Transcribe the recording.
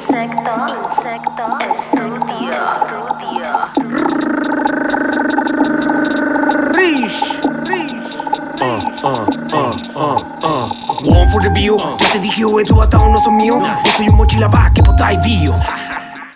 Insecto, insecto, estudio, estudio. Uh, uh, uh, uh, uh. One for the view, ya te dije, güey, tú hasta non son mío. Yo soy un mochila pa' que potáis vio.